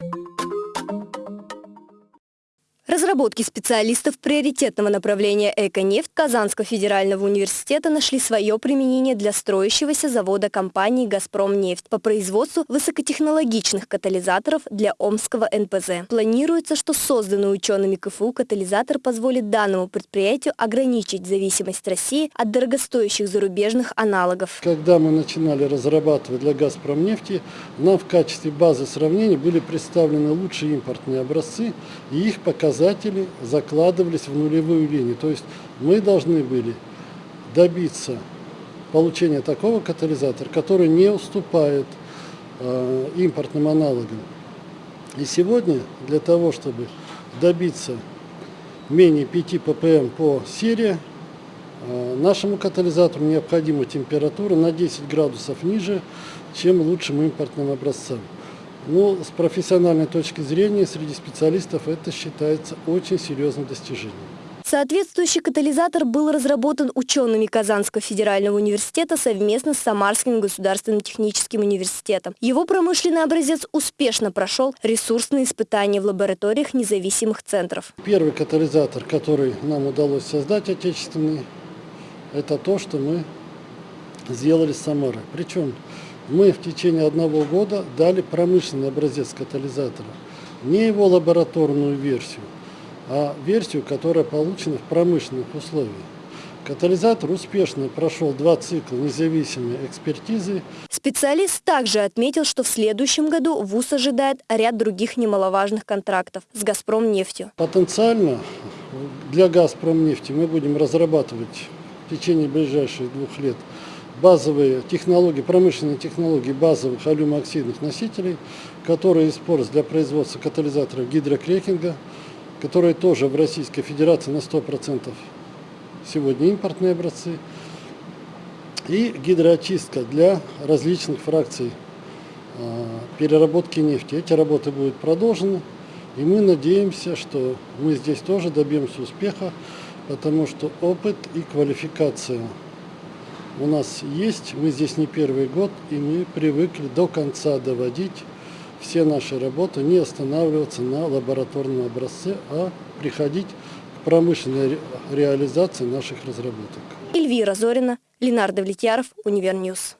you Разработки специалистов приоритетного направления «Эконефть» Казанского федерального университета нашли свое применение для строящегося завода компании «Газпромнефть» по производству высокотехнологичных катализаторов для Омского НПЗ. Планируется, что созданный учеными КФУ катализатор позволит данному предприятию ограничить зависимость России от дорогостоящих зарубежных аналогов. Когда мы начинали разрабатывать для «Газпромнефти», нам в качестве базы сравнения были представлены лучшие импортные образцы, и их показатели показатели закладывались в нулевую линию. То есть мы должны были добиться получения такого катализатора, который не уступает э, импортным аналогам. И сегодня для того, чтобы добиться менее 5 ppm по серии, э, нашему катализатору необходима температура на 10 градусов ниже, чем лучшим импортным образцам. Ну, с профессиональной точки зрения, среди специалистов это считается очень серьезным достижением. Соответствующий катализатор был разработан учеными Казанского федерального университета совместно с Самарским государственным техническим университетом. Его промышленный образец успешно прошел ресурсные испытания в лабораториях независимых центров. Первый катализатор, который нам удалось создать отечественный, это то, что мы сделали с Самарой. Причем мы в течение одного года дали промышленный образец катализатора. Не его лабораторную версию, а версию, которая получена в промышленных условиях. Катализатор успешно прошел два цикла независимой экспертизы. Специалист также отметил, что в следующем году ВУЗ ожидает ряд других немаловажных контрактов с «Газпромнефтью». Потенциально для «Газпромнефти» мы будем разрабатывать в течение ближайших двух лет базовые технологии, промышленные технологии базовых алюмооксидных носителей, которые используются для производства катализаторов гидрокрекинга, которые тоже в Российской Федерации на 100% сегодня импортные образцы, и гидроочистка для различных фракций э, переработки нефти. Эти работы будут продолжены, и мы надеемся, что мы здесь тоже добьемся успеха, потому что опыт и квалификация у нас есть, мы здесь не первый год, и мы привыкли до конца доводить все наши работы, не останавливаться на лабораторном образце, а приходить к промышленной реализации наших разработок. Эльвира Зорина, Ленар Давлетьяров, Универ News.